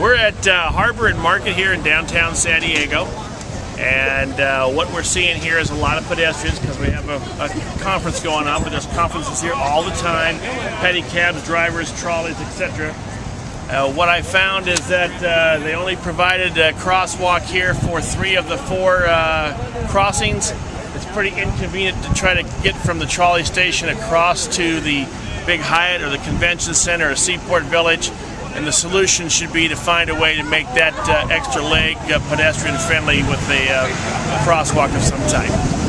We're at uh, Harbor and Market here in downtown San Diego. And uh, what we're seeing here is a lot of pedestrians because we have a, a, conference going on, but there's conferences here all the time, pedicabs, drivers, trolleys, etc. Uh, what I found is that uh, they only provided a crosswalk here for three of the four uh, crossings. It's pretty inconvenient to try to get from the trolley station across to the Big Hyatt or the Convention Center or Seaport Village and the solution should be to find a way to make that uh, extra leg uh, pedestrian friendly with a uh, crosswalk of some type.